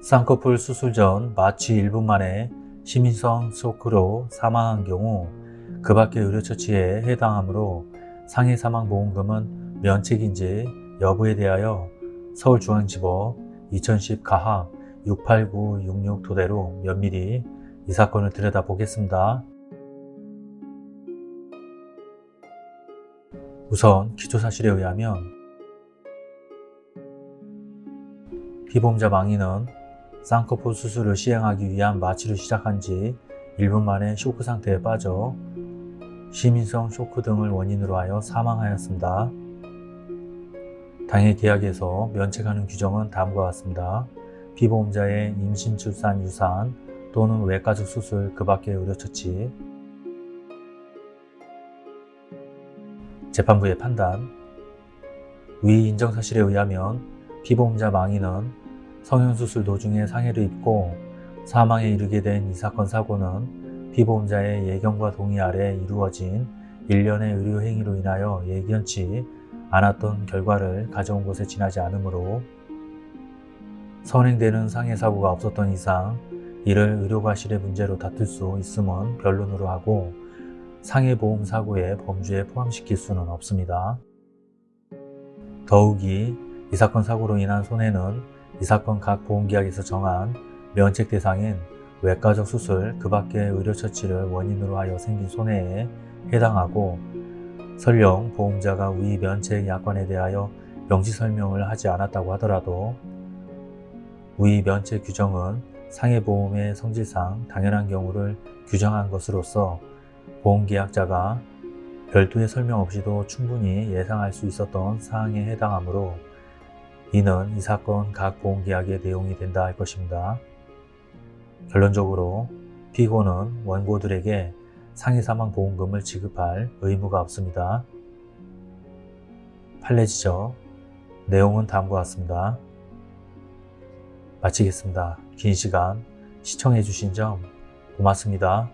쌍꺼풀 수술 전 마취 1분 만에 심인성 쇼크로 사망한 경우 그 밖의 의료처치에 해당하므로 상해 사망보험금은 면책인지 여부에 대하여 서울중앙지법 2010 가합 68966 토대로 면밀히 이 사건을 들여다보겠습니다. 우선 기초사실에 의하면 피보험자 망인은 쌍꺼풀 수술을 시행하기 위한 마취를 시작한 지 1분 만에 쇼크 상태에 빠져 시민성 쇼크 등을 원인으로 하여 사망하였습니다. 당해 계약에서 면책하는 규정은 다음과 같습니다. 피보험자의 임신, 출산, 유산 또는 외과적 수술 그 밖의 의료처치 재판부의 판단 위 인정사실에 의하면 피보험자 망인은 성형수술 도중에 상해를 입고 사망에 이르게 된 이 사건 사고는 피보험자의 예견과 동의 아래 이루어진 일련의 의료행위로 인하여 예견치 않았던 결과를 가져온 것에 지나지 않으므로 선행되는 상해 사고가 없었던 이상 이를 의료과실의 문제로 다툴 수 있음은 변론으로 하고 상해보험 사고의 범주에 포함시킬 수는 없습니다. 더욱이 이 사건 사고로 인한 손해는 이 사건 각 보험계약에서 정한 면책 대상인 외과적 수술 그 밖의 의료처치를 원인으로 하여 생긴 손해에 해당하고 설령 보험자가 위 면책 약관에 대하여 명시 설명을 하지 않았다고 하더라도 위 면책 규정은 상해보험의 성질상 당연한 경우를 규정한 것으로서 보험계약자가 별도의 설명 없이도 충분히 예상할 수 있었던 사항에 해당하므로 이는 이 사건 각 보험계약의 내용이 된다 할 것입니다. 결론적으로 피고는 원고들에게 상해사망보험금을 지급할 의무가 없습니다. 판례지적 내용은 다음과 같습니다. 마치겠습니다. 긴 시간 시청해주신 점 고맙습니다.